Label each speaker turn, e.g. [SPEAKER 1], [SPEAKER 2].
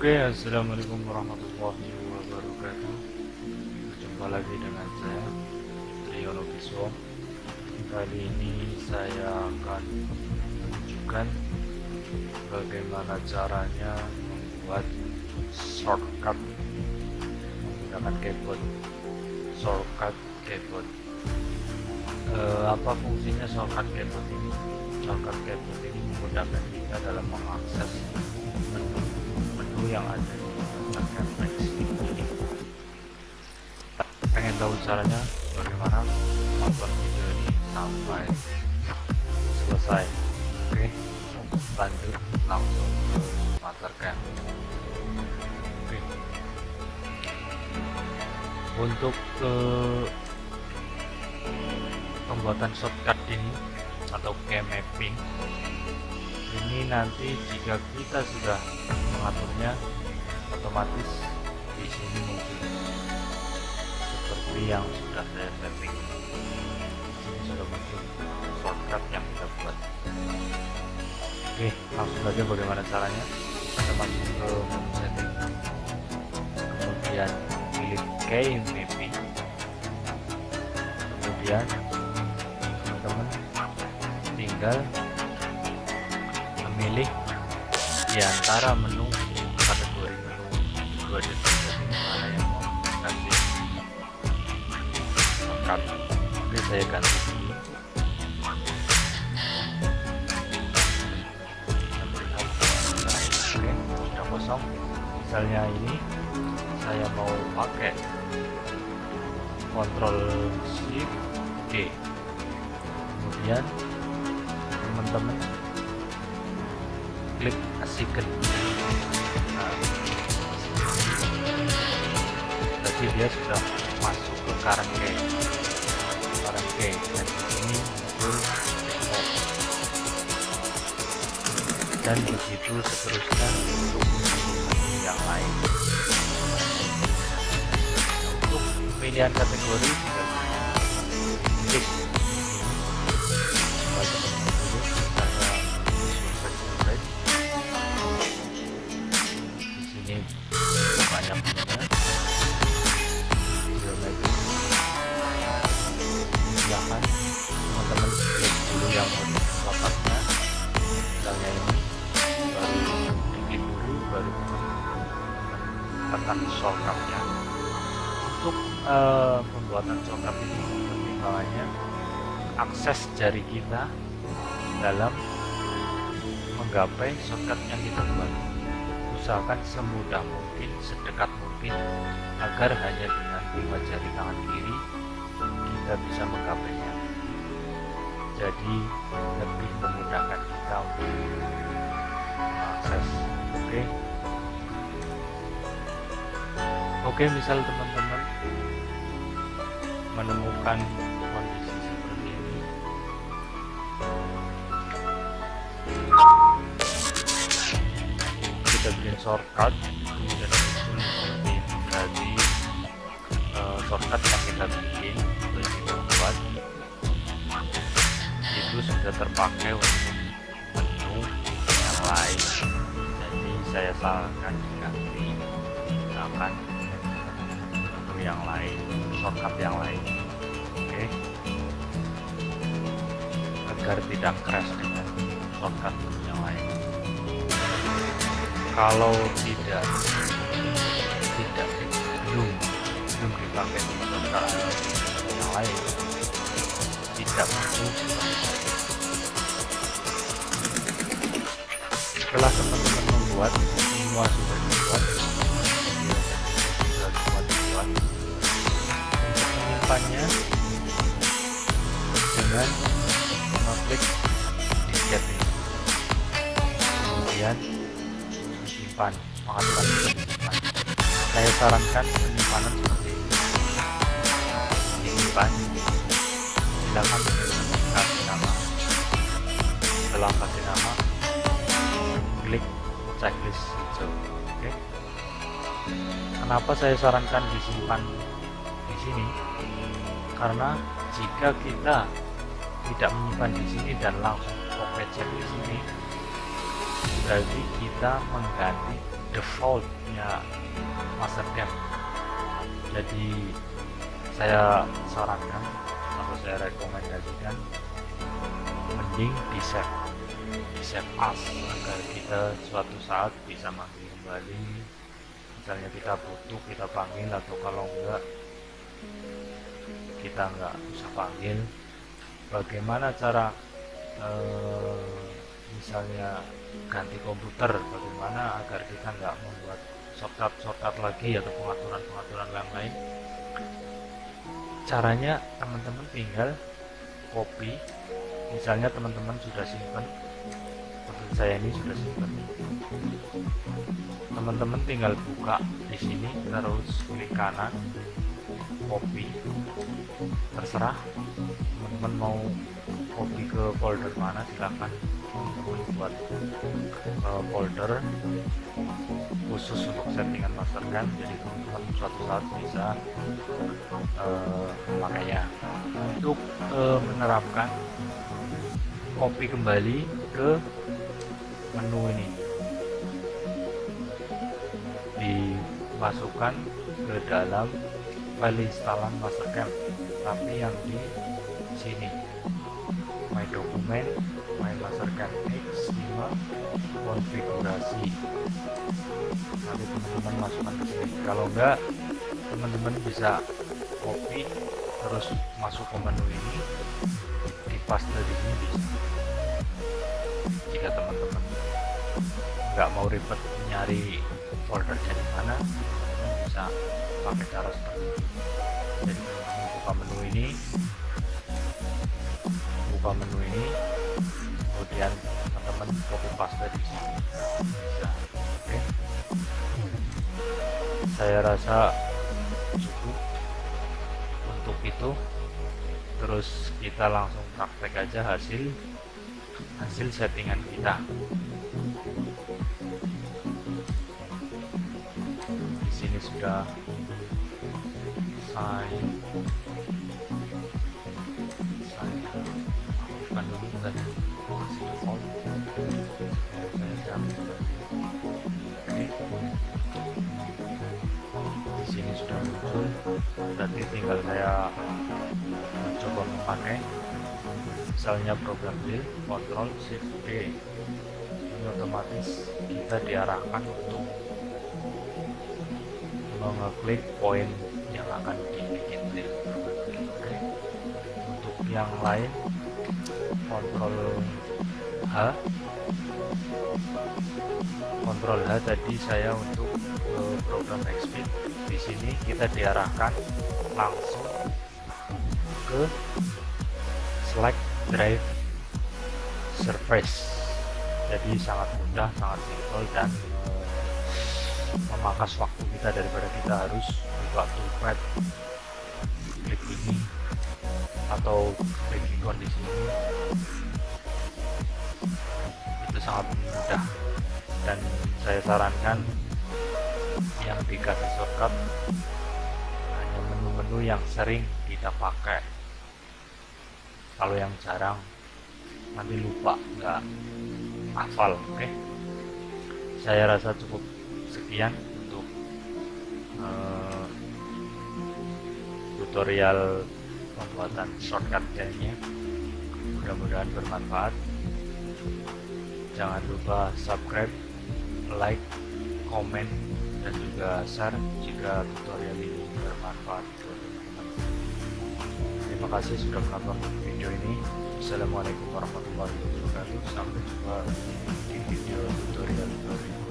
[SPEAKER 1] Oke, assalamualaikum warahmatullahi wabarakatuh. Jumpa lagi dengan saya Triyono Biswo. Kali ini saya akan menunjukkan bagaimana caranya membuat shortcut menggunakan keyboard. Shortcut keyboard. E, apa fungsinya shortcut keyboard ini? Shortcut keyboard ini memudahkan kita dalam mengakses yang ada. Pengen tahu caranya bagaimana? Nonton video ini sampai selesai. Oke lanjut langsung ke mastercam oke. Untuk uh, pembuatan shortcut ini atau key mapping ini nanti jika kita sudah mengaturnya otomatis di sini muncul seperti yang sudah saya setting. Di sini sudah muncul shortcut yang kita buat. Oke langsung saja bagaimana caranya? Kita masuk ke menu setting. Kemudian pilih key mapping kemudian teman-teman tinggal memilih di antara menu kategori menu dua detik mana yang mau ganti shortcut oke saya ganti. Ini oke sudah kosong. Misalnya ini saya mau pakai kontrol shift D kemudian teman-teman klik nah, jadi dia sudah masuk ke current key dan di sini muncul dan begitu seterusnya untuk yang lain. Untuk pemilihan kategori tinggal klik banyak silahkan teman-teman klik dulu yang lokasnya misalnya ini baru diklik dulu baru tekan shortcutnya untuk uh, pembuatan shortcut ini pertimbangannya akses jari kita dalam menggapai shortcut yang kita buat usahakan semudah mungkin, sedekat mungkin agar hanya dengan dua jari tangan kiri kita bisa menggapainya. Jadi lebih memudahkan kita untuk mengakses. Oke. Oke, misal teman-teman menemukan shortcut kemudian muncul seperti ini berarti uh, shortcut yang kita bikin atau kita buat itu sudah terpakai untuk menu yang lain. Jadi saya sarankan ganti misalkan menu yang lain shortcut yang lain. Oke? Okay. agar tidak crash dengan shortcut yang lain kalau tidak tidak. Belum belum dipakai shortcut yang lain tidak. Muncul setelah teman-teman membuat semua sudah dibuat. Sudah dibuat untuk menyimpannya dengan mengklik disimpan pengaturan disimpan saya sarankan penyimpanan seperti ini. Disimpan silakan kasih nama. Setelah kasih nama klik checklist. Hijau oke. Okay. kenapa saya sarankan disimpan di sini? Karena jika kita tidak menyimpan di sini dan langsung copy check di sini berarti kita mengganti defaultnya Mastercam jadi saya sarankan atau saya rekomendasikan mending di save di save as agar kita suatu saat bisa manggil kembali. Misalnya kita butuh kita panggil atau kalau enggak kita enggak usah panggil. Bagaimana cara eh, misalnya ganti komputer bagaimana agar kita nggak membuat shortcut shortcut lagi atau pengaturan pengaturan yang lain? Caranya teman-teman tinggal copy. Misalnya teman-teman sudah simpan seperti saya ini sudah simpan teman-teman tinggal buka di sini terus klik kanan copy. Terserah teman-teman mau copy ke folder mana silahkan buat uh, folder khusus untuk settingan mastercam jadi teman-teman suatu saat bisa uh, memakainya untuk uh, menerapkan copy kembali ke menu ini. Dimasukkan ke dalam file instalan mastercam tapi yang di sini my document my mastercam x5 konfigurasi. Nanti teman-teman masukkan ke sini. Kalau enggak teman-teman bisa copy terus masuk ke menu ini di paste di sini bisa. Jika teman-teman nggak mau ribet nyari foldernya di mana bisa pakai cara seperti ini. Jadi teman-teman buka menu ini buka menu ini. Kemudian teman-teman copy paste di sini. Bisa oke. Saya rasa cukup untuk itu. Terus kita langsung praktek aja hasil hasil settingan kita. Di sini sudah saya di sini sudah muncul berarti tinggal saya uh, coba memakai. Misalnya program D Ctrl Shift D ini otomatis kita diarahkan untuk mengeklik poin yang akan dibikin di oke. Untuk yang lain Ctrl H? Ctrl H tadi saya untuk uh, program XFIT di sini kita diarahkan langsung ke select drive surface. Jadi sangat mudah sangat simple dan uh, memangkas waktu kita daripada kita harus buka toolpad. Klik ini atau icon di sini itu sangat mudah. Dan saya sarankan yang dikasih shortcut hanya menu-menu yang sering kita pakai. Kalau yang jarang nanti lupa nggak hafal oke? Okay? saya rasa cukup sekian untuk uh, tutorial pembuatan shortcut filenya mudah-mudahan bermanfaat. Jangan lupa subscribe like komen dan juga share jika tutorial ini bermanfaat terima kasih sudah menonton video ini. Assalamualaikum warahmatullahi wabarakatuh. Sampai jumpa di video tutorial berikutnya